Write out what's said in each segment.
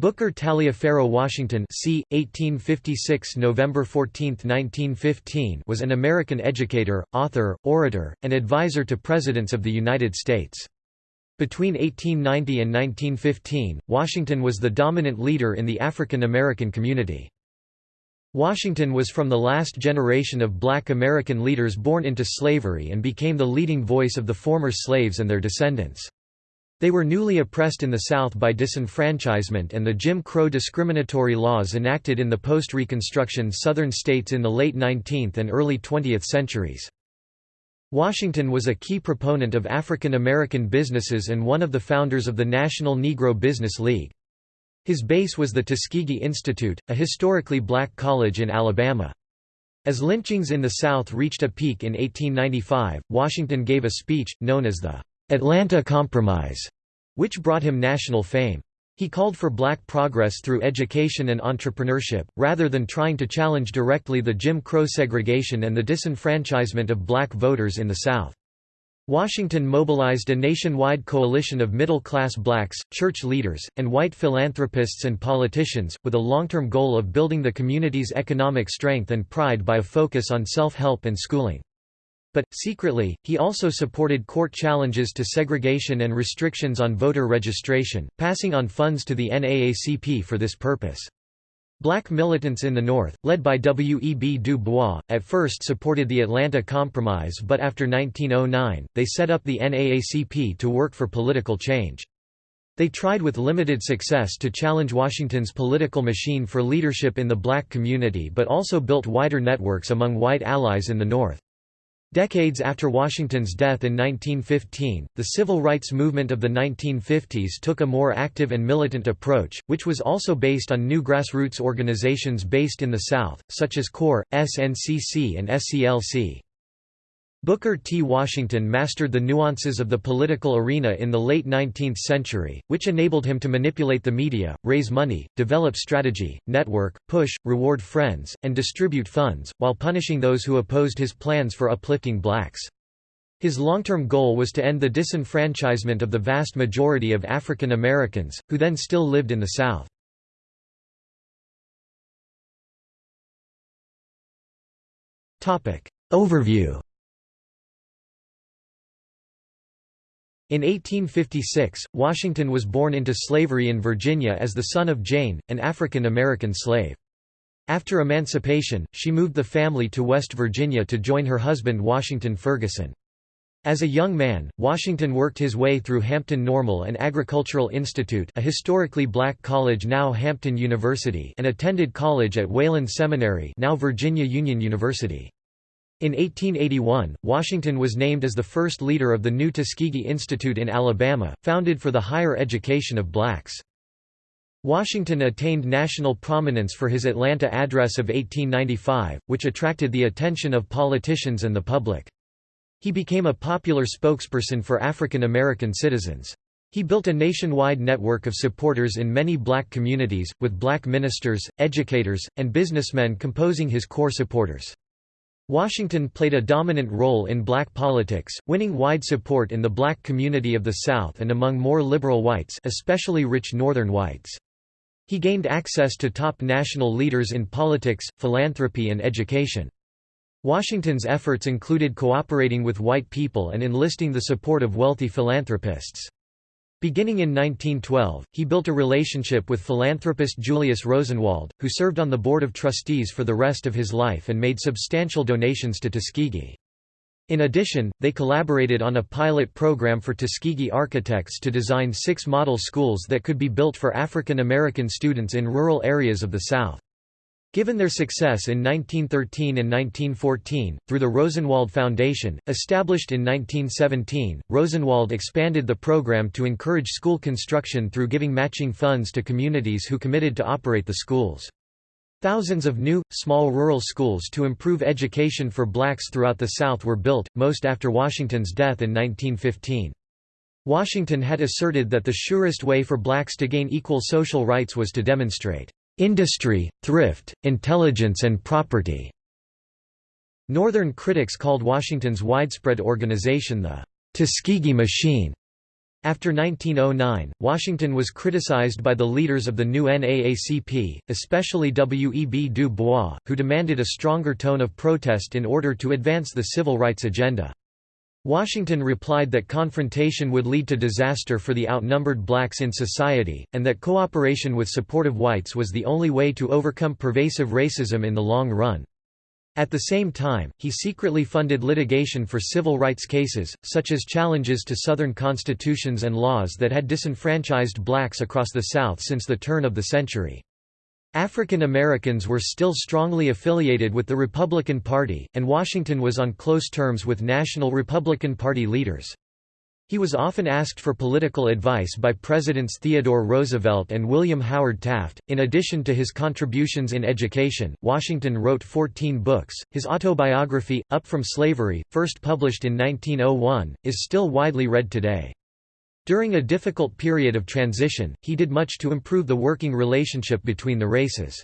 Booker Taliaferro Washington c. 1856 November 14, 1915 was an American educator, author, orator, and advisor to presidents of the United States. Between 1890 and 1915, Washington was the dominant leader in the African American community. Washington was from the last generation of black American leaders born into slavery and became the leading voice of the former slaves and their descendants. They were newly oppressed in the South by disenfranchisement and the Jim Crow discriminatory laws enacted in the post-Reconstruction Southern states in the late 19th and early 20th centuries. Washington was a key proponent of African American businesses and one of the founders of the National Negro Business League. His base was the Tuskegee Institute, a historically black college in Alabama. As lynchings in the South reached a peak in 1895, Washington gave a speech, known as the Atlanta Compromise, which brought him national fame. He called for black progress through education and entrepreneurship, rather than trying to challenge directly the Jim Crow segregation and the disenfranchisement of black voters in the South. Washington mobilized a nationwide coalition of middle-class blacks, church leaders, and white philanthropists and politicians, with a long-term goal of building the community's economic strength and pride by a focus on self-help and schooling. But, secretly, he also supported court challenges to segregation and restrictions on voter registration, passing on funds to the NAACP for this purpose. Black militants in the North, led by W. E. B. Du Bois, at first supported the Atlanta Compromise but after 1909, they set up the NAACP to work for political change. They tried with limited success to challenge Washington's political machine for leadership in the black community but also built wider networks among white allies in the North. Decades after Washington's death in 1915, the civil rights movement of the 1950s took a more active and militant approach, which was also based on new grassroots organizations based in the South, such as CORE, SNCC and SCLC. Booker T. Washington mastered the nuances of the political arena in the late 19th century, which enabled him to manipulate the media, raise money, develop strategy, network, push, reward friends, and distribute funds, while punishing those who opposed his plans for uplifting blacks. His long-term goal was to end the disenfranchisement of the vast majority of African Americans, who then still lived in the South. Overview In 1856, Washington was born into slavery in Virginia as the son of Jane, an African American slave. After emancipation, she moved the family to West Virginia to join her husband Washington Ferguson. As a young man, Washington worked his way through Hampton Normal and Agricultural Institute a historically black college now Hampton University and attended college at Wayland Seminary now Virginia Union University. In 1881, Washington was named as the first leader of the new Tuskegee Institute in Alabama, founded for the higher education of blacks. Washington attained national prominence for his Atlanta Address of 1895, which attracted the attention of politicians and the public. He became a popular spokesperson for African American citizens. He built a nationwide network of supporters in many black communities, with black ministers, educators, and businessmen composing his core supporters. Washington played a dominant role in black politics, winning wide support in the black community of the South and among more liberal whites especially rich Northern whites. He gained access to top national leaders in politics, philanthropy and education. Washington's efforts included cooperating with white people and enlisting the support of wealthy philanthropists. Beginning in 1912, he built a relationship with philanthropist Julius Rosenwald, who served on the Board of Trustees for the rest of his life and made substantial donations to Tuskegee. In addition, they collaborated on a pilot program for Tuskegee architects to design six model schools that could be built for African American students in rural areas of the South. Given their success in 1913 and 1914, through the Rosenwald Foundation, established in 1917, Rosenwald expanded the program to encourage school construction through giving matching funds to communities who committed to operate the schools. Thousands of new, small rural schools to improve education for blacks throughout the South were built, most after Washington's death in 1915. Washington had asserted that the surest way for blacks to gain equal social rights was to demonstrate industry, thrift, intelligence and property." Northern critics called Washington's widespread organization the Tuskegee Machine. After 1909, Washington was criticized by the leaders of the new NAACP, especially W. E. B. Du Bois, who demanded a stronger tone of protest in order to advance the civil rights agenda. Washington replied that confrontation would lead to disaster for the outnumbered blacks in society, and that cooperation with supportive whites was the only way to overcome pervasive racism in the long run. At the same time, he secretly funded litigation for civil rights cases, such as challenges to Southern constitutions and laws that had disenfranchised blacks across the South since the turn of the century. African Americans were still strongly affiliated with the Republican Party, and Washington was on close terms with National Republican Party leaders. He was often asked for political advice by Presidents Theodore Roosevelt and William Howard Taft. In addition to his contributions in education, Washington wrote 14 books. His autobiography, Up from Slavery, first published in 1901, is still widely read today. During a difficult period of transition, he did much to improve the working relationship between the races.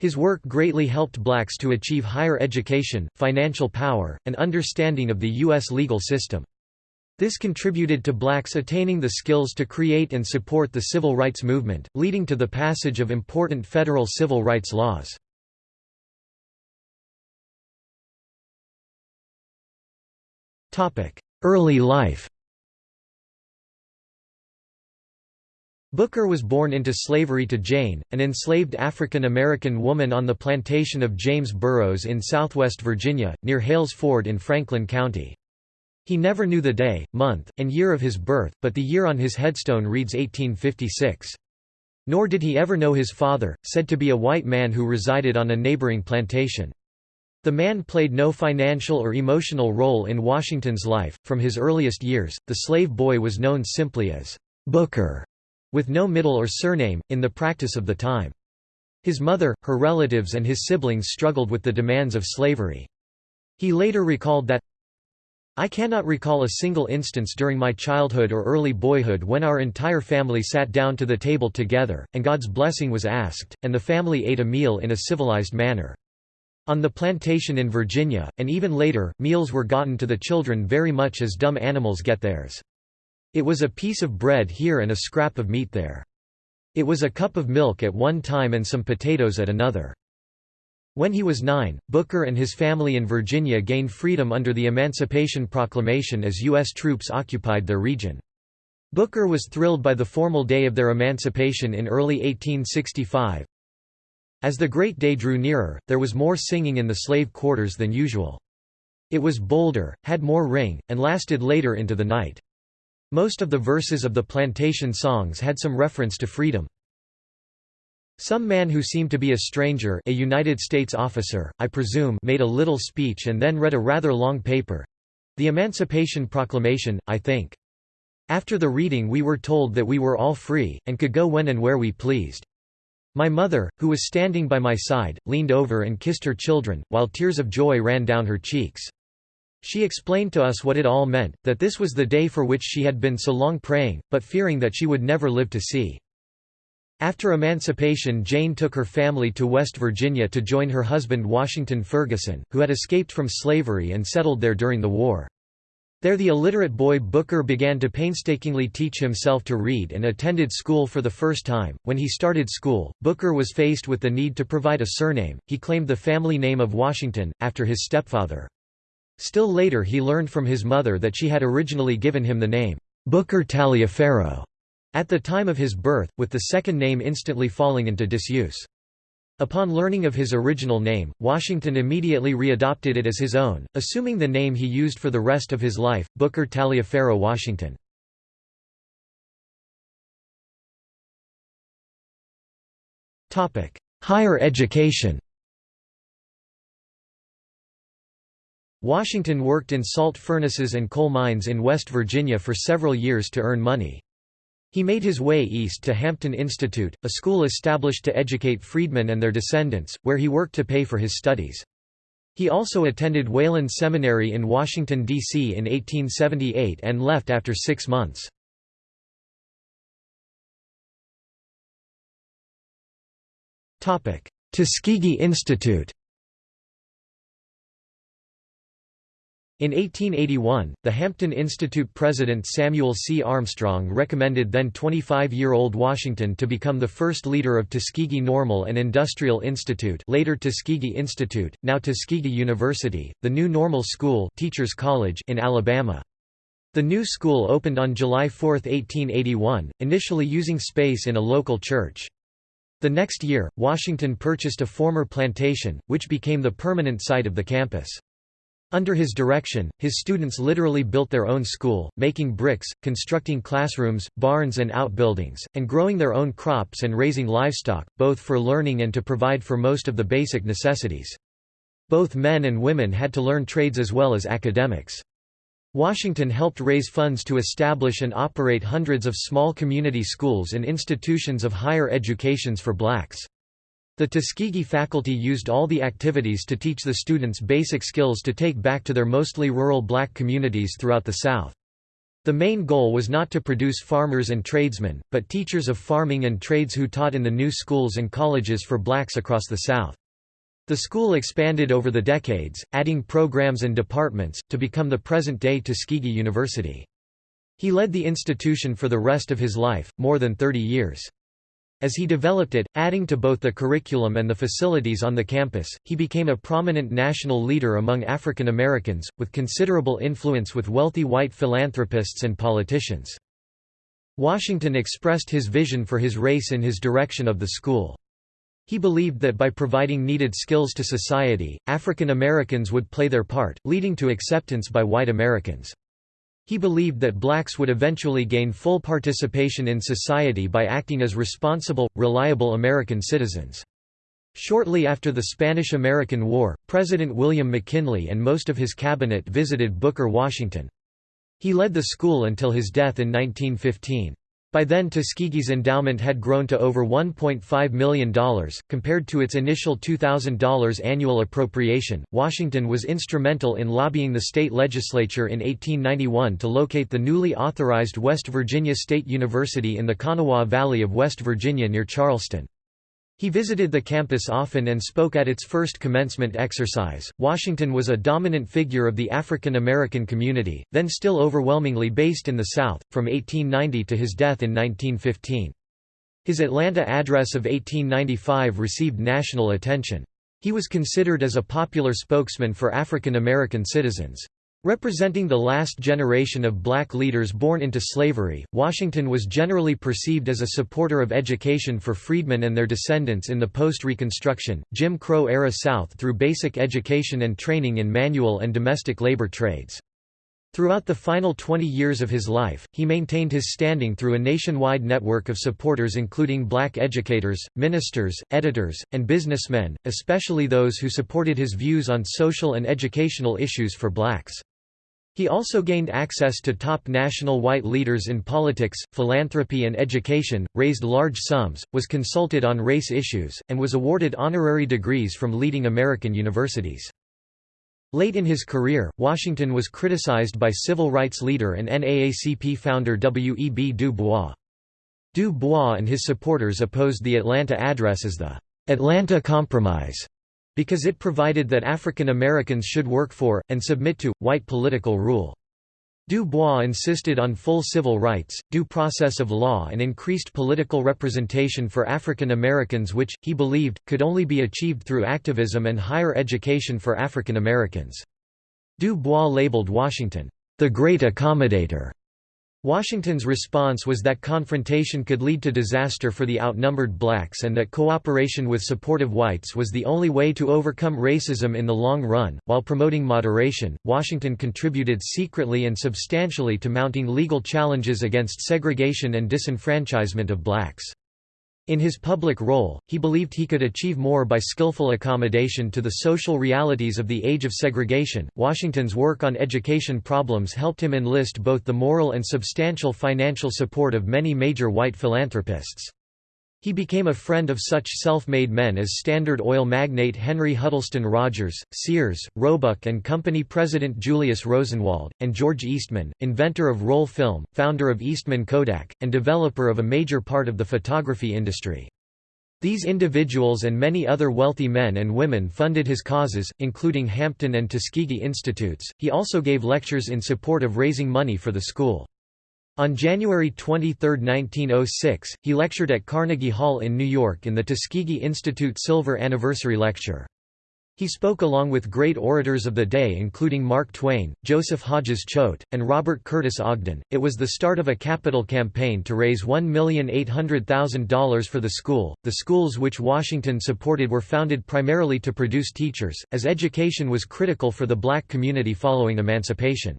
His work greatly helped blacks to achieve higher education, financial power, and understanding of the U.S. legal system. This contributed to blacks attaining the skills to create and support the civil rights movement, leading to the passage of important federal civil rights laws. Early life Booker was born into slavery to Jane, an enslaved African American woman on the plantation of James Burroughs in southwest Virginia, near Hales Ford in Franklin County. He never knew the day, month, and year of his birth, but the year on his headstone reads 1856. Nor did he ever know his father, said to be a white man who resided on a neighboring plantation. The man played no financial or emotional role in Washington's life. From his earliest years, the slave boy was known simply as Booker, with no middle or surname, in the practice of the time. His mother, her relatives and his siblings struggled with the demands of slavery. He later recalled that, I cannot recall a single instance during my childhood or early boyhood when our entire family sat down to the table together, and God's blessing was asked, and the family ate a meal in a civilized manner. On the plantation in Virginia, and even later, meals were gotten to the children very much as dumb animals get theirs. It was a piece of bread here and a scrap of meat there. It was a cup of milk at one time and some potatoes at another. When he was nine, Booker and his family in Virginia gained freedom under the Emancipation Proclamation as U.S. troops occupied their region. Booker was thrilled by the formal day of their emancipation in early 1865. As the great day drew nearer, there was more singing in the slave quarters than usual. It was bolder, had more ring, and lasted later into the night. Most of the verses of the plantation songs had some reference to freedom. Some man who seemed to be a stranger a United States officer, I presume made a little speech and then read a rather long paper—the Emancipation Proclamation, I think. After the reading we were told that we were all free, and could go when and where we pleased. My mother, who was standing by my side, leaned over and kissed her children, while tears of joy ran down her cheeks. She explained to us what it all meant, that this was the day for which she had been so long praying, but fearing that she would never live to see. After emancipation Jane took her family to West Virginia to join her husband Washington Ferguson, who had escaped from slavery and settled there during the war. There the illiterate boy Booker began to painstakingly teach himself to read and attended school for the first time. When he started school, Booker was faced with the need to provide a surname. He claimed the family name of Washington, after his stepfather. Still later he learned from his mother that she had originally given him the name, Booker Taliaferro. At the time of his birth, with the second name instantly falling into disuse. Upon learning of his original name, Washington immediately readopted it as his own, assuming the name he used for the rest of his life, Booker Taliaferro Washington. Higher education Washington worked in salt furnaces and coal mines in West Virginia for several years to earn money. He made his way east to Hampton Institute, a school established to educate freedmen and their descendants, where he worked to pay for his studies. He also attended Wayland Seminary in Washington, D.C. in 1878 and left after six months. Tuskegee Institute In 1881, the Hampton Institute president Samuel C. Armstrong recommended then 25-year-old Washington to become the first leader of Tuskegee Normal and Industrial Institute later Tuskegee Institute, now Tuskegee University, the new normal school Teachers College in Alabama. The new school opened on July 4, 1881, initially using space in a local church. The next year, Washington purchased a former plantation, which became the permanent site of the campus. Under his direction, his students literally built their own school, making bricks, constructing classrooms, barns and outbuildings, and growing their own crops and raising livestock, both for learning and to provide for most of the basic necessities. Both men and women had to learn trades as well as academics. Washington helped raise funds to establish and operate hundreds of small community schools and institutions of higher educations for blacks. The Tuskegee faculty used all the activities to teach the students basic skills to take back to their mostly rural black communities throughout the South. The main goal was not to produce farmers and tradesmen, but teachers of farming and trades who taught in the new schools and colleges for blacks across the South. The school expanded over the decades, adding programs and departments, to become the present-day Tuskegee University. He led the institution for the rest of his life, more than 30 years. As he developed it, adding to both the curriculum and the facilities on the campus, he became a prominent national leader among African Americans, with considerable influence with wealthy white philanthropists and politicians. Washington expressed his vision for his race in his direction of the school. He believed that by providing needed skills to society, African Americans would play their part, leading to acceptance by white Americans. He believed that blacks would eventually gain full participation in society by acting as responsible, reliable American citizens. Shortly after the Spanish–American War, President William McKinley and most of his cabinet visited Booker Washington. He led the school until his death in 1915. By then Tuskegee's endowment had grown to over $1.5 million, compared to its initial $2,000 annual appropriation. Washington was instrumental in lobbying the state legislature in 1891 to locate the newly authorized West Virginia State University in the Kanawha Valley of West Virginia near Charleston. He visited the campus often and spoke at its first commencement exercise. Washington was a dominant figure of the African American community, then still overwhelmingly based in the South, from 1890 to his death in 1915. His Atlanta address of 1895 received national attention. He was considered as a popular spokesman for African American citizens. Representing the last generation of black leaders born into slavery, Washington was generally perceived as a supporter of education for freedmen and their descendants in the post-Reconstruction, Jim Crow-era South through basic education and training in manual and domestic labor trades. Throughout the final 20 years of his life, he maintained his standing through a nationwide network of supporters including black educators, ministers, editors, and businessmen, especially those who supported his views on social and educational issues for blacks. He also gained access to top national white leaders in politics, philanthropy and education, raised large sums, was consulted on race issues, and was awarded honorary degrees from leading American universities. Late in his career, Washington was criticized by civil rights leader and NAACP founder W. E. B. Du Bois. Du Bois and his supporters opposed the Atlanta Address as the Atlanta Compromise because it provided that African Americans should work for, and submit to, white political rule. Du Bois insisted on full civil rights, due process of law and increased political representation for African Americans which, he believed, could only be achieved through activism and higher education for African Americans. Du Bois labeled Washington, "...the great accommodator." Washington's response was that confrontation could lead to disaster for the outnumbered blacks and that cooperation with supportive whites was the only way to overcome racism in the long run. While promoting moderation, Washington contributed secretly and substantially to mounting legal challenges against segregation and disenfranchisement of blacks. In his public role, he believed he could achieve more by skillful accommodation to the social realities of the age of segregation. Washington's work on education problems helped him enlist both the moral and substantial financial support of many major white philanthropists. He became a friend of such self-made men as Standard Oil magnate Henry Huddleston Rogers, Sears, Roebuck and Company president Julius Rosenwald, and George Eastman, inventor of roll film, founder of Eastman Kodak, and developer of a major part of the photography industry. These individuals and many other wealthy men and women funded his causes, including Hampton and Tuskegee Institutes. He also gave lectures in support of raising money for the school. On January 23, 1906, he lectured at Carnegie Hall in New York in the Tuskegee Institute Silver Anniversary Lecture. He spoke along with great orators of the day including Mark Twain, Joseph Hodges Choate, and Robert Curtis Ogden. It was the start of a capital campaign to raise $1,800,000 for the school. The schools which Washington supported were founded primarily to produce teachers, as education was critical for the black community following emancipation.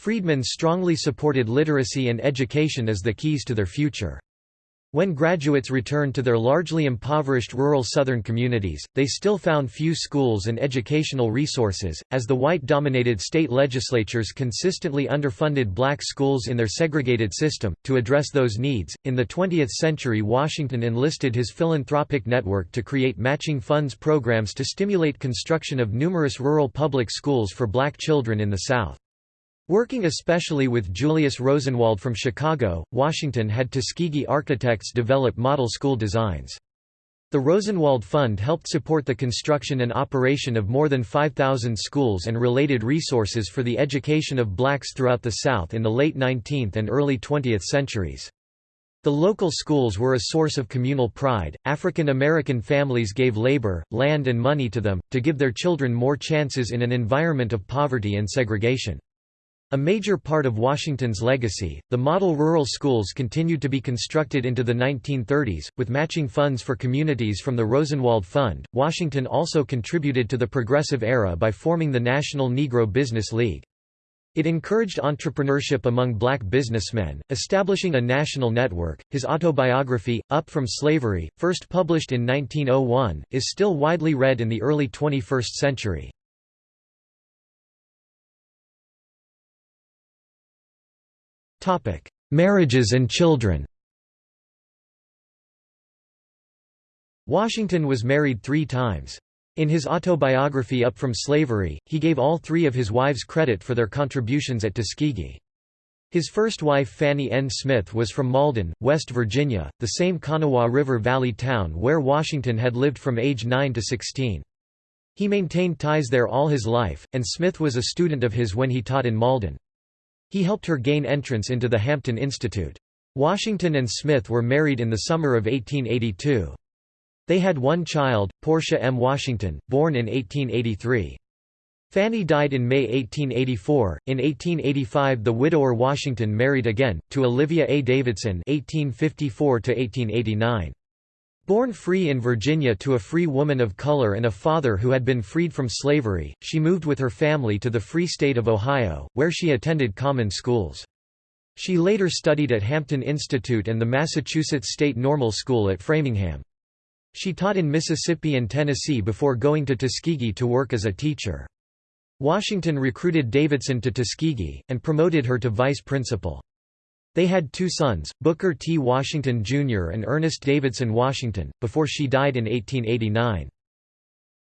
Freedmen strongly supported literacy and education as the keys to their future. When graduates returned to their largely impoverished rural Southern communities, they still found few schools and educational resources, as the white-dominated state legislatures consistently underfunded black schools in their segregated system. To address those needs, in the 20th century Washington enlisted his philanthropic network to create matching funds programs to stimulate construction of numerous rural public schools for black children in the South. Working especially with Julius Rosenwald from Chicago, Washington had Tuskegee architects develop model school designs. The Rosenwald Fund helped support the construction and operation of more than 5,000 schools and related resources for the education of blacks throughout the South in the late 19th and early 20th centuries. The local schools were a source of communal pride. African American families gave labor, land, and money to them, to give their children more chances in an environment of poverty and segregation. A major part of Washington's legacy, the model rural schools continued to be constructed into the 1930s, with matching funds for communities from the Rosenwald Fund. Washington also contributed to the Progressive Era by forming the National Negro Business League. It encouraged entrepreneurship among black businessmen, establishing a national network. His autobiography, Up from Slavery, first published in 1901, is still widely read in the early 21st century. Marriages and children Washington was married three times. In his autobiography Up from Slavery, he gave all three of his wives credit for their contributions at Tuskegee. His first wife Fanny N. Smith was from Malden, West Virginia, the same Kanawha River Valley town where Washington had lived from age 9 to 16. He maintained ties there all his life, and Smith was a student of his when he taught in Malden. He helped her gain entrance into the Hampton Institute. Washington and Smith were married in the summer of 1882. They had one child, Portia M. Washington, born in 1883. Fanny died in May 1884. In 1885, the widower Washington married again to Olivia A. Davidson (1854 1889). Born free in Virginia to a free woman of color and a father who had been freed from slavery, she moved with her family to the Free State of Ohio, where she attended common schools. She later studied at Hampton Institute and the Massachusetts State Normal School at Framingham. She taught in Mississippi and Tennessee before going to Tuskegee to work as a teacher. Washington recruited Davidson to Tuskegee, and promoted her to vice principal. They had two sons, Booker T. Washington, Jr. and Ernest Davidson Washington, before she died in 1889.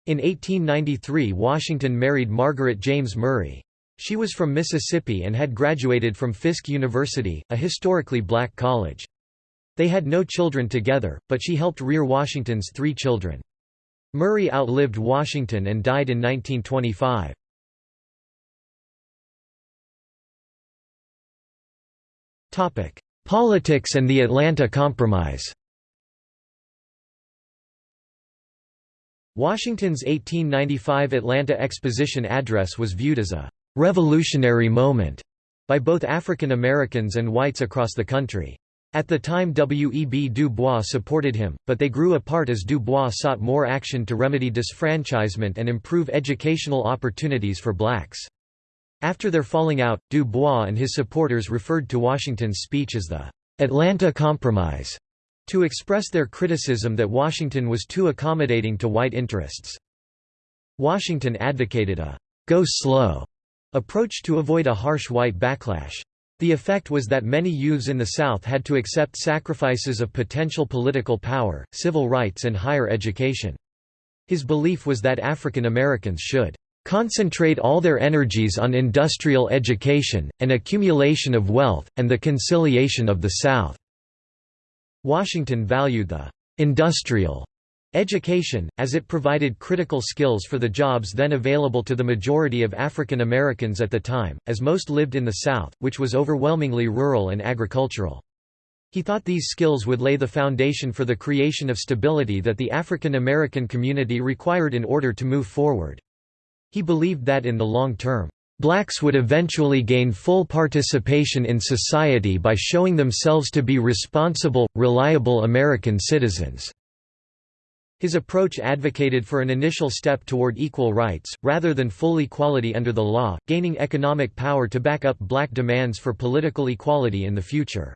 In 1893 Washington married Margaret James Murray. She was from Mississippi and had graduated from Fisk University, a historically black college. They had no children together, but she helped rear Washington's three children. Murray outlived Washington and died in 1925. Politics and the Atlanta Compromise Washington's 1895 Atlanta Exposition address was viewed as a «revolutionary moment» by both African Americans and whites across the country. At the time W. E. B. Du Bois supported him, but they grew apart as Du Bois sought more action to remedy disfranchisement and improve educational opportunities for blacks. After their falling out, Du Bois and his supporters referred to Washington's speech as the Atlanta Compromise to express their criticism that Washington was too accommodating to white interests. Washington advocated a go slow approach to avoid a harsh white backlash. The effect was that many youths in the South had to accept sacrifices of potential political power, civil rights and higher education. His belief was that African Americans should concentrate all their energies on industrial education, and accumulation of wealth, and the conciliation of the South." Washington valued the industrial education, as it provided critical skills for the jobs then available to the majority of African Americans at the time, as most lived in the South, which was overwhelmingly rural and agricultural. He thought these skills would lay the foundation for the creation of stability that the African American community required in order to move forward. He believed that in the long term, Blacks would eventually gain full participation in society by showing themselves to be responsible, reliable American citizens. His approach advocated for an initial step toward equal rights, rather than full equality under the law, gaining economic power to back up black demands for political equality in the future.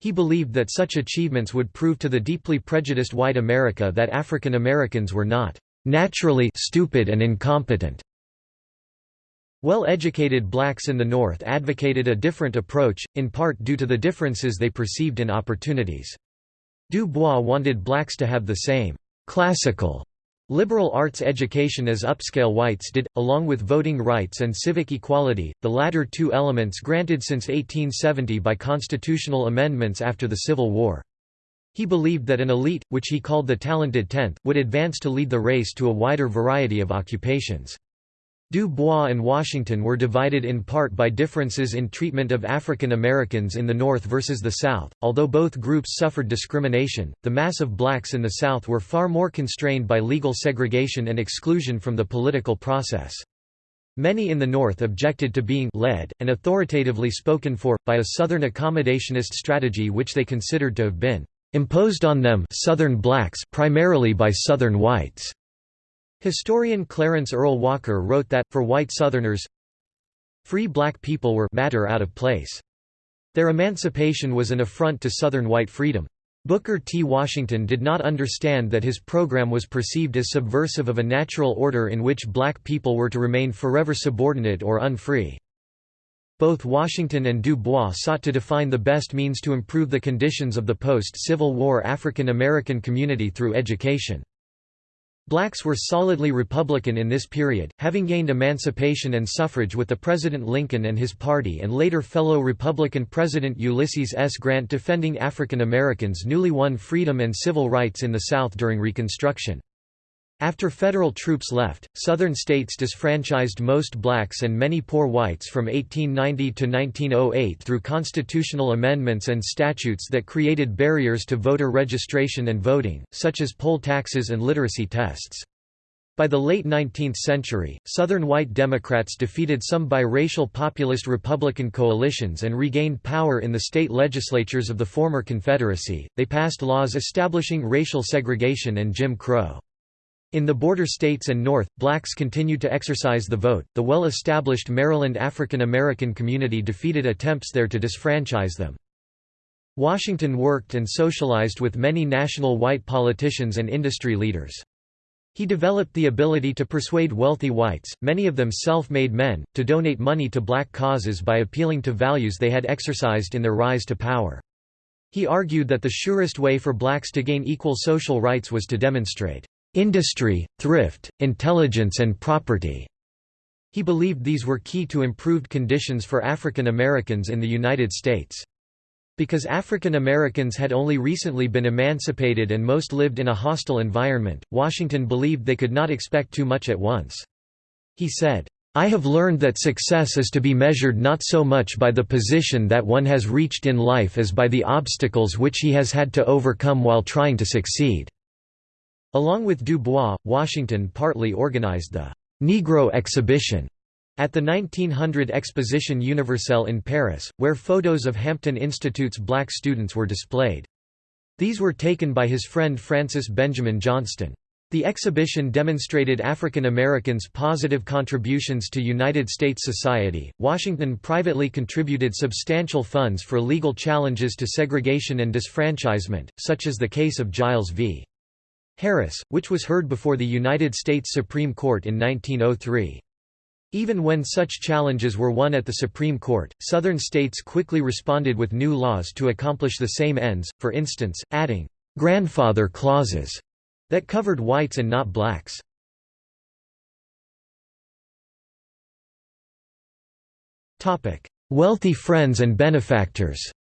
He believed that such achievements would prove to the deeply prejudiced white America that African Americans were not naturally stupid and incompetent. Well-educated blacks in the North advocated a different approach, in part due to the differences they perceived in opportunities. Du Bois wanted blacks to have the same «classical» liberal arts education as upscale whites did, along with voting rights and civic equality, the latter two elements granted since 1870 by constitutional amendments after the Civil War. He believed that an elite, which he called the talented tenth, would advance to lead the race to a wider variety of occupations. Du Bois and Washington were divided in part by differences in treatment of African Americans in the North versus the South. Although both groups suffered discrimination, the mass of blacks in the South were far more constrained by legal segregation and exclusion from the political process. Many in the North objected to being led, and authoritatively spoken for, by a Southern accommodationist strategy which they considered to have been imposed on them Southern blacks primarily by Southern whites. Historian Clarence Earl Walker wrote that, for white Southerners, free black people were matter out of place. Their emancipation was an affront to Southern white freedom. Booker T. Washington did not understand that his program was perceived as subversive of a natural order in which black people were to remain forever subordinate or unfree. Both Washington and Du Bois sought to define the best means to improve the conditions of the post-Civil War African American community through education. Blacks were solidly Republican in this period, having gained emancipation and suffrage with the President Lincoln and his party and later fellow Republican President Ulysses S. Grant defending African Americans' newly won freedom and civil rights in the South during Reconstruction. After federal troops left, Southern states disfranchised most blacks and many poor whites from 1890 to 1908 through constitutional amendments and statutes that created barriers to voter registration and voting, such as poll taxes and literacy tests. By the late 19th century, Southern white Democrats defeated some biracial populist Republican coalitions and regained power in the state legislatures of the former Confederacy. They passed laws establishing racial segregation and Jim Crow. In the border states and North, blacks continued to exercise the vote. The well established Maryland African American community defeated attempts there to disfranchise them. Washington worked and socialized with many national white politicians and industry leaders. He developed the ability to persuade wealthy whites, many of them self-made men, to donate money to black causes by appealing to values they had exercised in their rise to power. He argued that the surest way for blacks to gain equal social rights was to demonstrate industry, thrift, intelligence and property. He believed these were key to improved conditions for African Americans in the United States. Because African Americans had only recently been emancipated and most lived in a hostile environment, Washington believed they could not expect too much at once. He said, I have learned that success is to be measured not so much by the position that one has reached in life as by the obstacles which he has had to overcome while trying to succeed. Along with Du Bois, Washington partly organized the «Negro Exhibition» at the 1900 Exposition Universelle in Paris, where photos of Hampton Institute's black students were displayed. These were taken by his friend Frances Benjamin Johnston. The exhibition demonstrated African Americans' positive contributions to United States society. Washington privately contributed substantial funds for legal challenges to segregation and disfranchisement, such as the case of Giles v. Harris, which was heard before the United States Supreme Court in 1903. Even when such challenges were won at the Supreme Court, Southern states quickly responded with new laws to accomplish the same ends, for instance, adding «grandfather clauses» that covered whites and not blacks. Wealthy friends and benefactors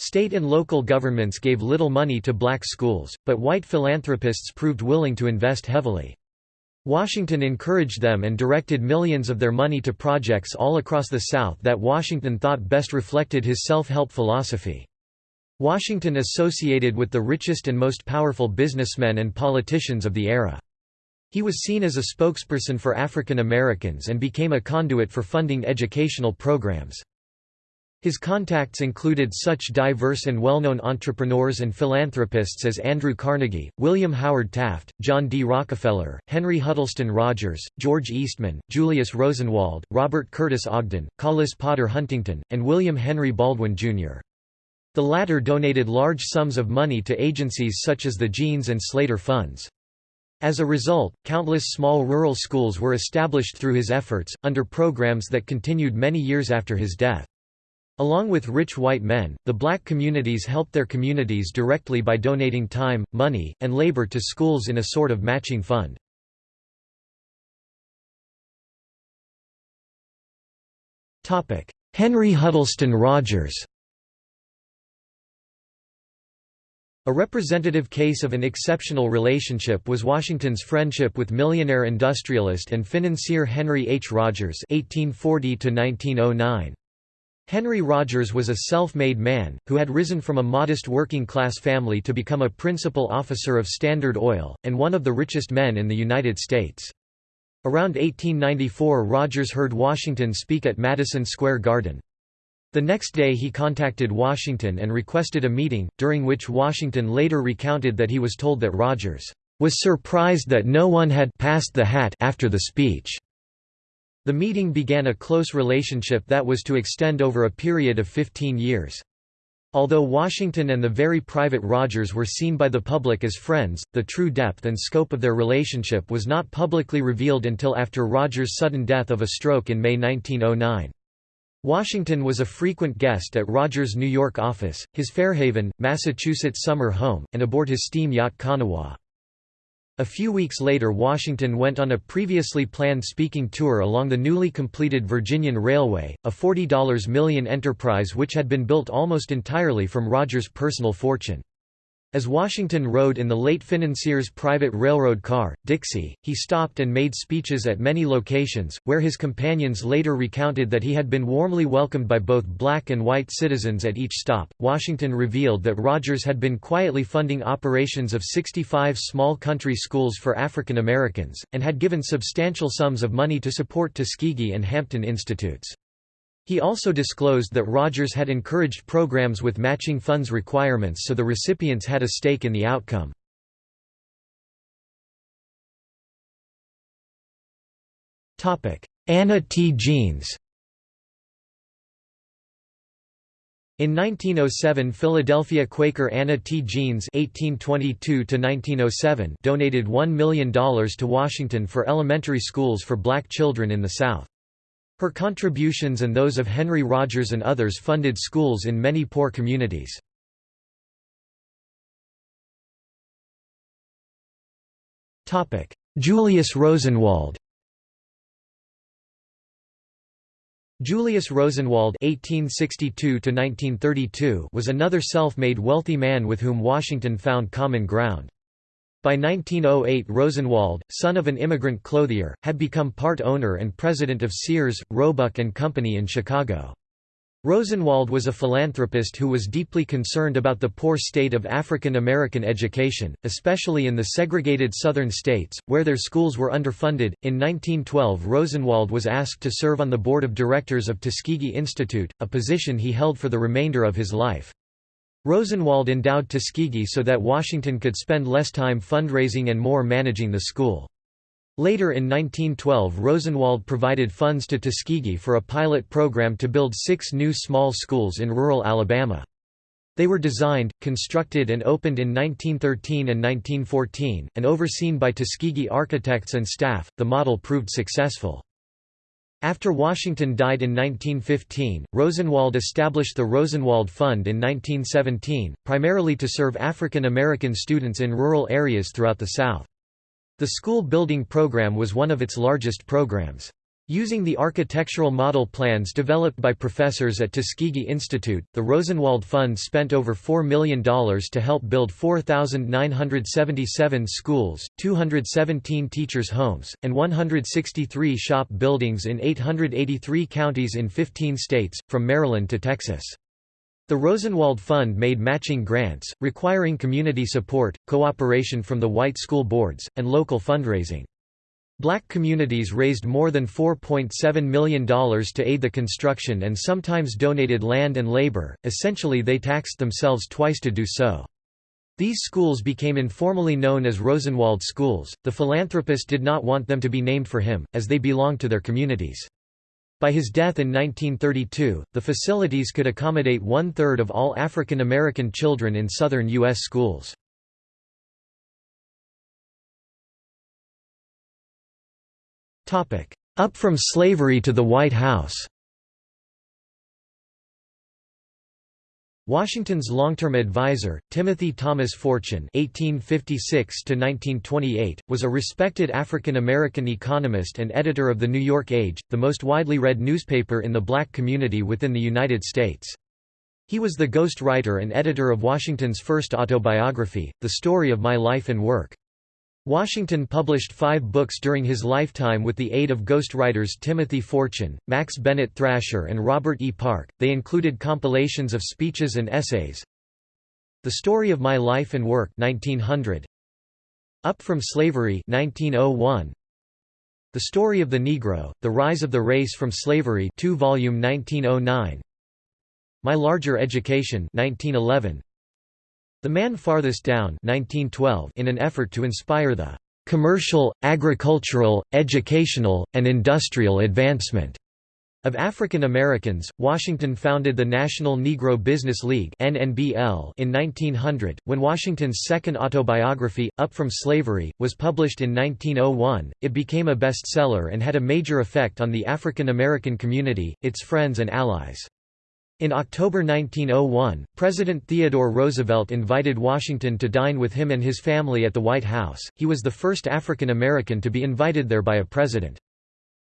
State and local governments gave little money to black schools, but white philanthropists proved willing to invest heavily. Washington encouraged them and directed millions of their money to projects all across the South that Washington thought best reflected his self-help philosophy. Washington associated with the richest and most powerful businessmen and politicians of the era. He was seen as a spokesperson for African Americans and became a conduit for funding educational programs. His contacts included such diverse and well-known entrepreneurs and philanthropists as Andrew Carnegie, William Howard Taft, John D. Rockefeller, Henry Huddleston Rogers, George Eastman, Julius Rosenwald, Robert Curtis Ogden, Collis Potter Huntington, and William Henry Baldwin, Jr. The latter donated large sums of money to agencies such as the Jeans and Slater Funds. As a result, countless small rural schools were established through his efforts, under programs that continued many years after his death. Along with rich white men, the black communities helped their communities directly by donating time, money, and labor to schools in a sort of matching fund. Henry Huddleston Rogers A representative case of an exceptional relationship was Washington's friendship with millionaire industrialist and financier Henry H. Rogers 1840 -1909. Henry Rogers was a self-made man, who had risen from a modest working-class family to become a principal officer of Standard Oil, and one of the richest men in the United States. Around 1894 Rogers heard Washington speak at Madison Square Garden. The next day he contacted Washington and requested a meeting, during which Washington later recounted that he was told that Rogers was surprised that no one had passed the hat after the speech. The meeting began a close relationship that was to extend over a period of 15 years. Although Washington and the very private Rogers were seen by the public as friends, the true depth and scope of their relationship was not publicly revealed until after Rogers' sudden death of a stroke in May 1909. Washington was a frequent guest at Rogers' New York office, his Fairhaven, Massachusetts summer home, and aboard his steam yacht Kanawha. A few weeks later Washington went on a previously planned speaking tour along the newly completed Virginian Railway, a $40 million enterprise which had been built almost entirely from Rogers' personal fortune. As Washington rode in the late financier's private railroad car, Dixie, he stopped and made speeches at many locations, where his companions later recounted that he had been warmly welcomed by both black and white citizens at each stop. Washington revealed that Rogers had been quietly funding operations of 65 small country schools for African Americans, and had given substantial sums of money to support Tuskegee and Hampton institutes. He also disclosed that Rogers had encouraged programs with matching funds requirements so the recipients had a stake in the outcome. Anna T. Jeans In 1907 Philadelphia Quaker Anna T. Jeans (1822–1907) donated $1 million to Washington for elementary schools for black children in the South. Her contributions and those of Henry Rogers and others funded schools in many poor communities. Julius Rosenwald Julius Rosenwald (1862–1932) was another self-made wealthy man with whom Washington found common ground. By 1908 Rosenwald, son of an immigrant clothier, had become part owner and president of Sears, Roebuck and Company in Chicago. Rosenwald was a philanthropist who was deeply concerned about the poor state of African American education, especially in the segregated southern states, where their schools were underfunded. In 1912, Rosenwald was asked to serve on the board of directors of Tuskegee Institute, a position he held for the remainder of his life. Rosenwald endowed Tuskegee so that Washington could spend less time fundraising and more managing the school. Later in 1912 Rosenwald provided funds to Tuskegee for a pilot program to build six new small schools in rural Alabama. They were designed, constructed and opened in 1913 and 1914, and overseen by Tuskegee architects and staff. The model proved successful. After Washington died in 1915, Rosenwald established the Rosenwald Fund in 1917, primarily to serve African American students in rural areas throughout the South. The school building program was one of its largest programs. Using the architectural model plans developed by professors at Tuskegee Institute, the Rosenwald Fund spent over $4 million to help build 4,977 schools, 217 teachers' homes, and 163 shop buildings in 883 counties in 15 states, from Maryland to Texas. The Rosenwald Fund made matching grants, requiring community support, cooperation from the white school boards, and local fundraising. Black communities raised more than $4.7 million to aid the construction and sometimes donated land and labor, essentially they taxed themselves twice to do so. These schools became informally known as Rosenwald schools. The philanthropist did not want them to be named for him, as they belonged to their communities. By his death in 1932, the facilities could accommodate one-third of all African American children in southern U.S. schools. Up from slavery to the White House Washington's long-term advisor, Timothy Thomas Fortune (1856–1928), was a respected African-American economist and editor of the New York Age, the most widely read newspaper in the black community within the United States. He was the ghost writer and editor of Washington's first autobiography, The Story of My Life and Work. Washington published five books during his lifetime with the aid of ghostwriters Timothy Fortune, Max Bennett Thrasher and Robert E. Park. They included compilations of speeches and essays. The Story of My Life and Work 1900. Up from Slavery 1901. The Story of the Negro, The Rise of the Race from Slavery 2 volume 1909. My Larger Education 1911. The Man Farthest Down 1912 in an effort to inspire the "...commercial, agricultural, educational, and industrial advancement." Of African Americans, Washington founded the National Negro Business League in 1900. When Washington's second autobiography, Up from Slavery, was published in 1901, it became a bestseller and had a major effect on the African American community, its friends and allies. In October 1901, President Theodore Roosevelt invited Washington to dine with him and his family at the White House. He was the first African American to be invited there by a president.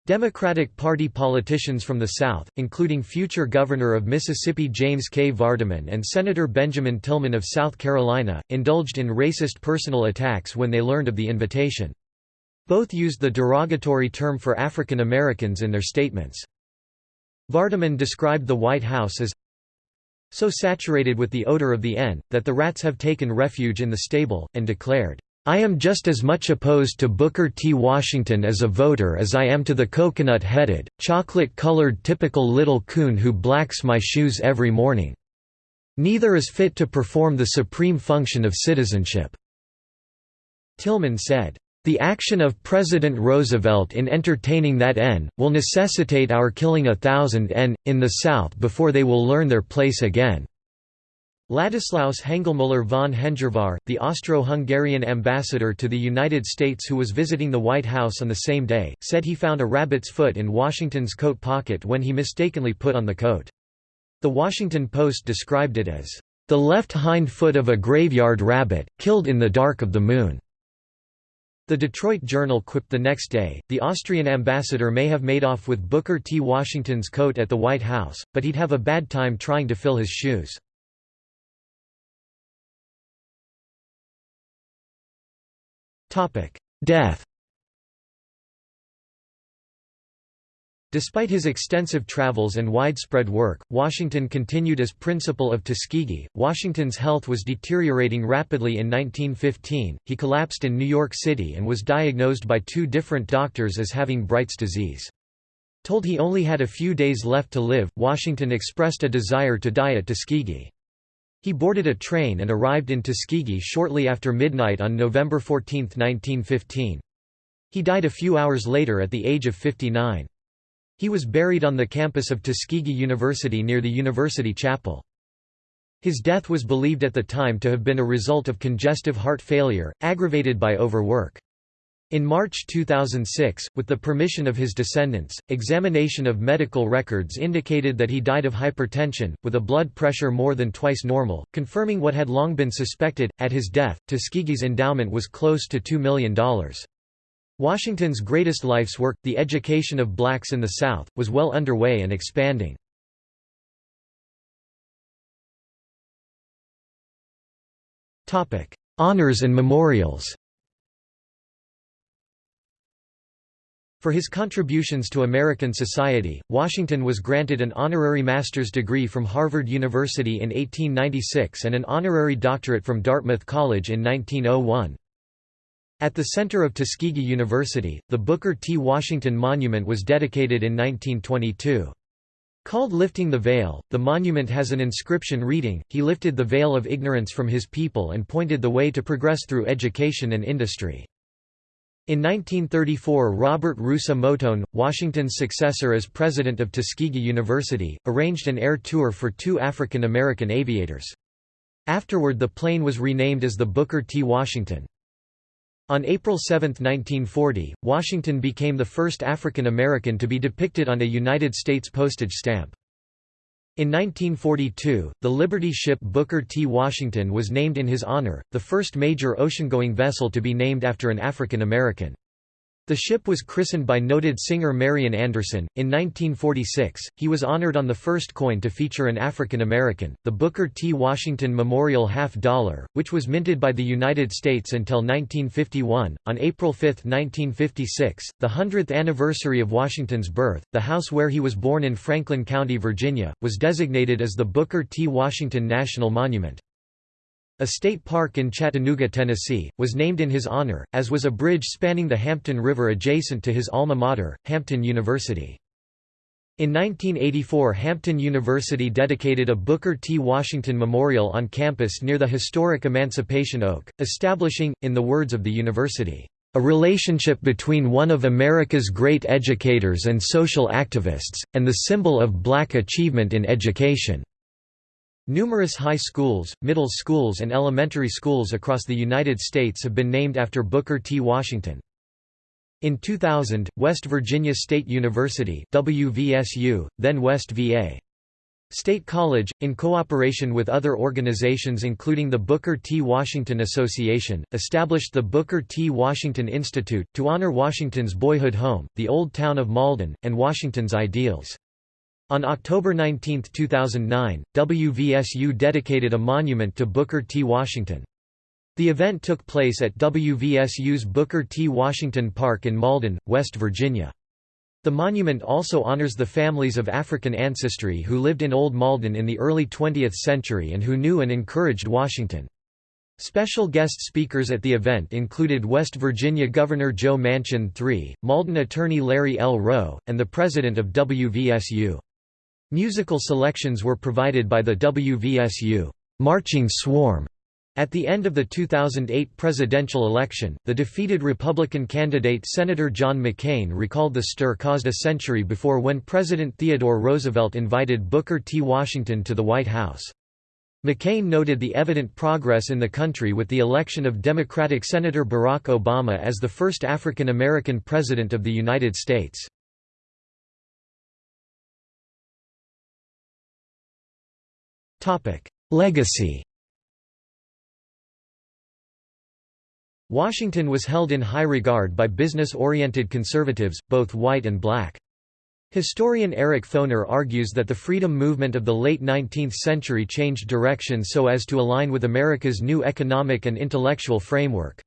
Democratic Party politicians from the South, including future Governor of Mississippi James K. Vardaman and Senator Benjamin Tillman of South Carolina, indulged in racist personal attacks when they learned of the invitation. Both used the derogatory term for African Americans in their statements. Vardaman described the White House as so saturated with the odor of the N, that the rats have taken refuge in the stable, and declared, I am just as much opposed to Booker T. Washington as a voter as I am to the coconut-headed, chocolate-colored typical little coon who blacks my shoes every morning. Neither is fit to perform the supreme function of citizenship." Tillman said, the action of President Roosevelt in entertaining that N, will necessitate our killing a thousand N, in the South before they will learn their place again." Ladislaus Hengelmüller von Hengervar, the Austro-Hungarian ambassador to the United States who was visiting the White House on the same day, said he found a rabbit's foot in Washington's coat pocket when he mistakenly put on the coat. The Washington Post described it as, "...the left hind foot of a graveyard rabbit, killed in the dark of the moon." The Detroit Journal quipped the next day, the Austrian ambassador may have made off with Booker T. Washington's coat at the White House, but he'd have a bad time trying to fill his shoes. Death Despite his extensive travels and widespread work, Washington continued as principal of Tuskegee. Washington's health was deteriorating rapidly in 1915. He collapsed in New York City and was diagnosed by two different doctors as having Bright's disease. Told he only had a few days left to live, Washington expressed a desire to die at Tuskegee. He boarded a train and arrived in Tuskegee shortly after midnight on November 14, 1915. He died a few hours later at the age of 59. He was buried on the campus of Tuskegee University near the University Chapel. His death was believed at the time to have been a result of congestive heart failure, aggravated by overwork. In March 2006, with the permission of his descendants, examination of medical records indicated that he died of hypertension, with a blood pressure more than twice normal, confirming what had long been suspected. At his death, Tuskegee's endowment was close to $2 million. Washington's greatest life's work, the education of blacks in the South, was well underway and expanding. Honors and memorials For his contributions to American society, Washington was granted an honorary master's degree from Harvard University in 1896 and an honorary doctorate from Dartmouth College in 1901. At the center of Tuskegee University, the Booker T. Washington Monument was dedicated in 1922. Called Lifting the Veil, the monument has an inscription reading, He lifted the veil of ignorance from his people and pointed the way to progress through education and industry. In 1934 Robert Russa Moton, Washington's successor as president of Tuskegee University, arranged an air tour for two African American aviators. Afterward the plane was renamed as the Booker T. Washington. On April 7, 1940, Washington became the first African American to be depicted on a United States postage stamp. In 1942, the Liberty ship Booker T. Washington was named in his honor, the first major ocean-going vessel to be named after an African American. The ship was christened by noted singer Marian Anderson. In 1946, he was honored on the first coin to feature an African American, the Booker T. Washington Memorial Half Dollar, which was minted by the United States until 1951. On April 5, 1956, the 100th anniversary of Washington's birth, the house where he was born in Franklin County, Virginia, was designated as the Booker T. Washington National Monument. A state park in Chattanooga, Tennessee, was named in his honor, as was a bridge spanning the Hampton River adjacent to his alma mater, Hampton University. In 1984 Hampton University dedicated a Booker T. Washington Memorial on campus near the historic Emancipation Oak, establishing, in the words of the university, "...a relationship between one of America's great educators and social activists, and the symbol of black achievement in education." Numerous high schools, middle schools and elementary schools across the United States have been named after Booker T. Washington. In 2000, West Virginia State University WVSU, then West VA. State College, in cooperation with other organizations including the Booker T. Washington Association, established the Booker T. Washington Institute, to honor Washington's boyhood home, the old town of Malden, and Washington's ideals. On October 19, 2009, WVSU dedicated a monument to Booker T. Washington. The event took place at WVSU's Booker T. Washington Park in Malden, West Virginia. The monument also honors the families of African ancestry who lived in Old Malden in the early 20th century and who knew and encouraged Washington. Special guest speakers at the event included West Virginia Governor Joe Manchin III, Malden attorney Larry L. Rowe, and the president of WVSU. Musical selections were provided by the WVSU Marching Swarm. At the end of the 2008 presidential election, the defeated Republican candidate Senator John McCain recalled the stir caused a century before when President Theodore Roosevelt invited Booker T. Washington to the White House. McCain noted the evident progress in the country with the election of Democratic Senator Barack Obama as the first African American President of the United States. Legacy Washington was held in high regard by business-oriented conservatives, both white and black. Historian Eric Foner argues that the freedom movement of the late 19th century changed direction so as to align with America's new economic and intellectual framework.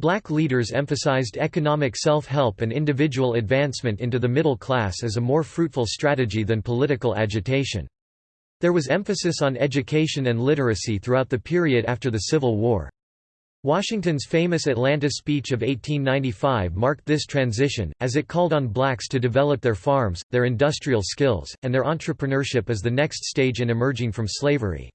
Black leaders emphasized economic self-help and individual advancement into the middle class as a more fruitful strategy than political agitation. There was emphasis on education and literacy throughout the period after the Civil War. Washington's famous Atlanta speech of 1895 marked this transition, as it called on blacks to develop their farms, their industrial skills, and their entrepreneurship as the next stage in emerging from slavery.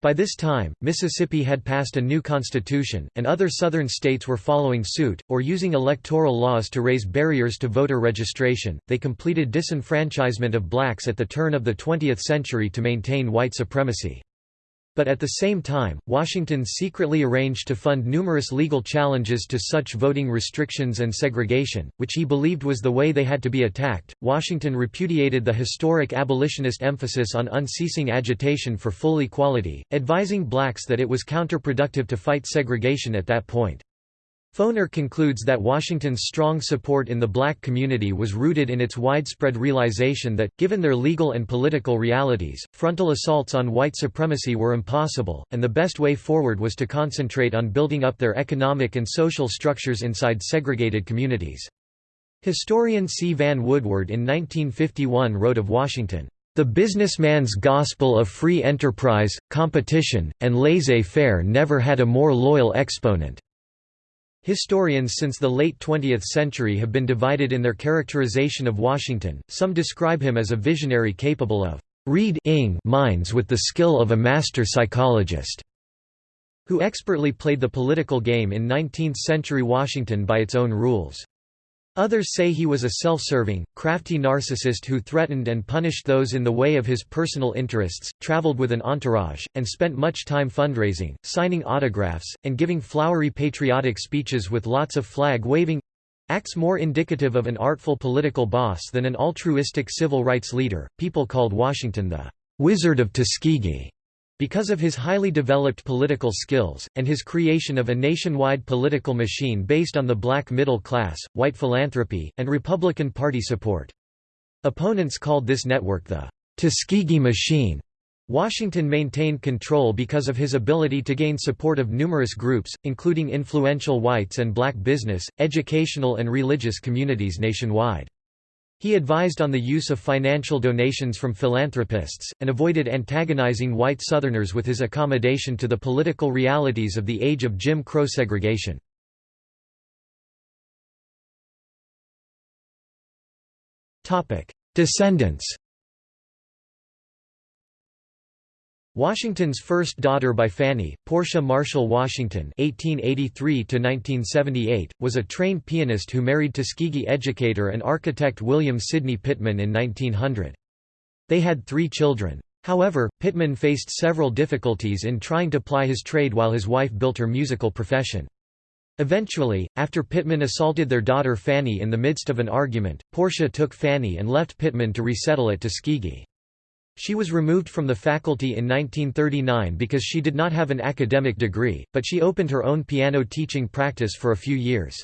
By this time, Mississippi had passed a new constitution, and other southern states were following suit, or using electoral laws to raise barriers to voter registration. They completed disenfranchisement of blacks at the turn of the 20th century to maintain white supremacy. But at the same time, Washington secretly arranged to fund numerous legal challenges to such voting restrictions and segregation, which he believed was the way they had to be attacked. Washington repudiated the historic abolitionist emphasis on unceasing agitation for full equality, advising blacks that it was counterproductive to fight segregation at that point. Foner concludes that Washington's strong support in the black community was rooted in its widespread realization that, given their legal and political realities, frontal assaults on white supremacy were impossible, and the best way forward was to concentrate on building up their economic and social structures inside segregated communities. Historian C. Vann Woodward in 1951 wrote of Washington, "...the businessman's gospel of free enterprise, competition, and laissez-faire never had a more loyal exponent." Historians since the late 20th century have been divided in their characterization of Washington, some describe him as a visionary capable of read-ing minds with the skill of a master psychologist, who expertly played the political game in 19th-century Washington by its own rules. Others say he was a self-serving, crafty narcissist who threatened and punished those in the way of his personal interests, traveled with an entourage, and spent much time fundraising, signing autographs, and giving flowery patriotic speeches with lots of flag-waving acts more indicative of an artful political boss than an altruistic civil rights leader. People called Washington the Wizard of Tuskegee because of his highly developed political skills, and his creation of a nationwide political machine based on the black middle class, white philanthropy, and Republican Party support. Opponents called this network the Tuskegee Machine. Washington maintained control because of his ability to gain support of numerous groups, including influential whites and black business, educational and religious communities nationwide. He advised on the use of financial donations from philanthropists, and avoided antagonizing white Southerners with his accommodation to the political realities of the age of Jim Crow segregation. Descendants Washington's first daughter by Fanny, Portia Marshall Washington (1883–1978), was a trained pianist who married Tuskegee educator and architect William Sidney Pittman in 1900. They had three children. However, Pittman faced several difficulties in trying to ply his trade while his wife built her musical profession. Eventually, after Pittman assaulted their daughter Fanny in the midst of an argument, Portia took Fanny and left Pittman to resettle at Tuskegee. She was removed from the faculty in 1939 because she did not have an academic degree, but she opened her own piano teaching practice for a few years.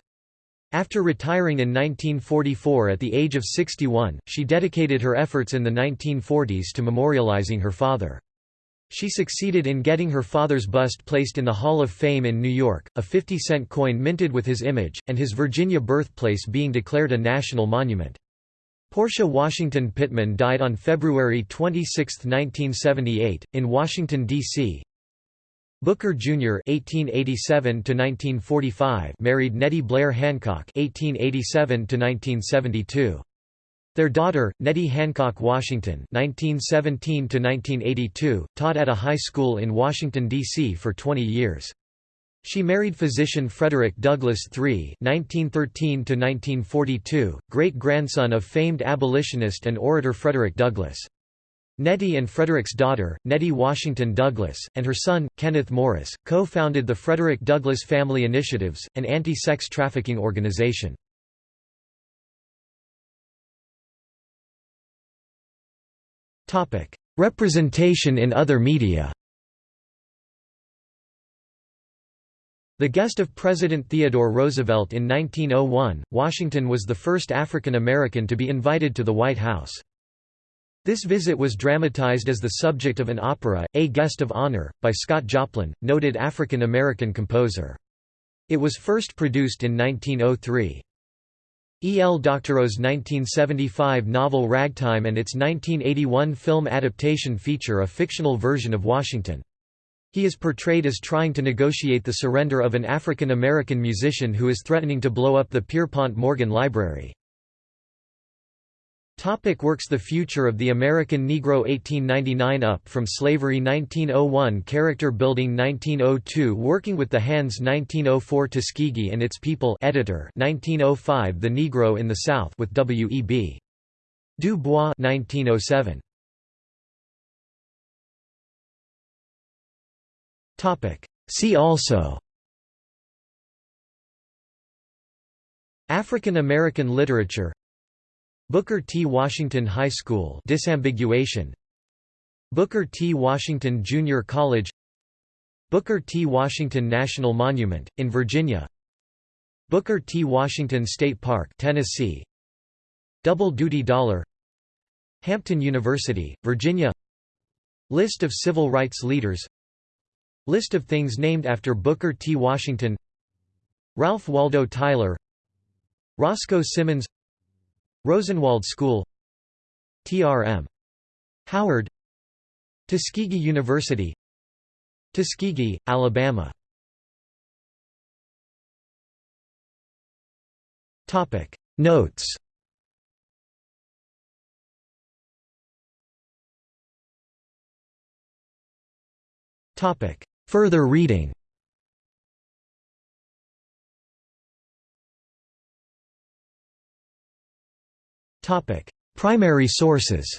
After retiring in 1944 at the age of 61, she dedicated her efforts in the 1940s to memorializing her father. She succeeded in getting her father's bust placed in the Hall of Fame in New York, a 50-cent coin minted with his image, and his Virginia birthplace being declared a national monument. Portia Washington Pittman died on February 26, 1978, in Washington, D.C. Booker Jr. (1887–1945) married Nettie Blair Hancock (1887–1972). Their daughter, Nettie Hancock Washington (1917–1982), taught at a high school in Washington D.C. for 20 years. She married physician Frederick Douglass III (1913–1942), great-grandson of famed abolitionist and orator Frederick Douglass. Nettie and Frederick's daughter, Nettie Washington Douglass, and her son, Kenneth Morris, co-founded the Frederick Douglass Family Initiatives, an anti-sex trafficking organization. Representation in other media The guest of President Theodore Roosevelt in 1901, Washington was the first African American to be invited to the White House. This visit was dramatized as the subject of an opera, A Guest of Honor, by Scott Joplin, noted African American composer. It was first produced in 1903. E. L. Doctorow's 1975 novel Ragtime and its 1981 film adaptation feature a fictional version of Washington. He is portrayed as trying to negotiate the surrender of an African American musician who is threatening to blow up the Pierpont Morgan Library. Topic works The Future of the American Negro 1899 Up from Slavery 1901 Character Building 1902 Working with the Hands 1904 Tuskegee and Its People editor 1905 The Negro in the South with W. E. B. Du Bois 1907 See also. African American literature. Booker T. Washington High School disambiguation. Booker T. Washington Junior College. Booker T. Washington National Monument, in Virginia. Booker T. Washington State Park Tennessee. Double Duty Dollar. Hampton University, Virginia. List of civil rights leaders List of things named after Booker T. Washington. Ralph Waldo Tyler. Roscoe Simmons. Rosenwald School. TRM. Howard. Tuskegee University. Tuskegee, Alabama. Notes Further reading. Primary sources.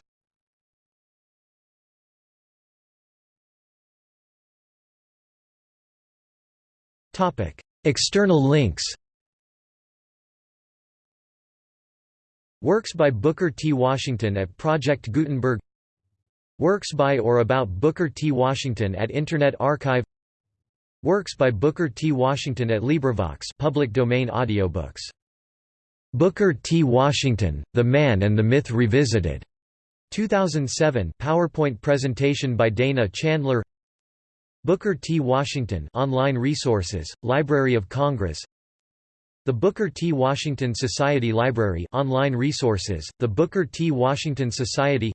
External links. Works by Booker T. Washington at Project Gutenberg Works by or about Booker T. Washington at Internet Archive Works by Booker T. Washington at LibriVox public domain audiobooks. Booker T. Washington, The Man and the Myth Revisited. 2007 PowerPoint presentation by Dana Chandler Booker T. Washington online resources, Library of Congress The Booker T. Washington Society Library online resources, The Booker T. Washington Society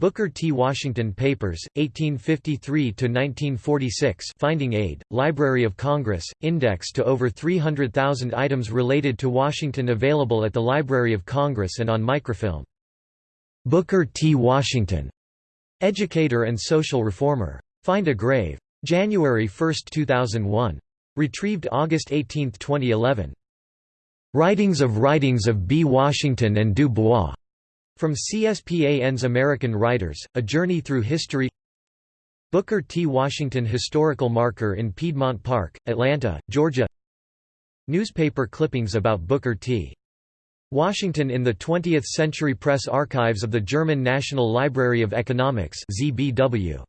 Booker T. Washington Papers, 1853–1946 Finding Aid, Library of Congress, index to over 300,000 items related to Washington available at the Library of Congress and on microfilm. Booker T. Washington, educator and social reformer. Find a Grave. January 1, 2001. Retrieved August 18, 2011. Writings of Writings of B. Washington and Du Bois. From CSPAN's American Writers, A Journey Through History Booker T. Washington Historical Marker in Piedmont Park, Atlanta, Georgia Newspaper clippings about Booker T. Washington in the 20th Century Press Archives of the German National Library of Economics ZBW.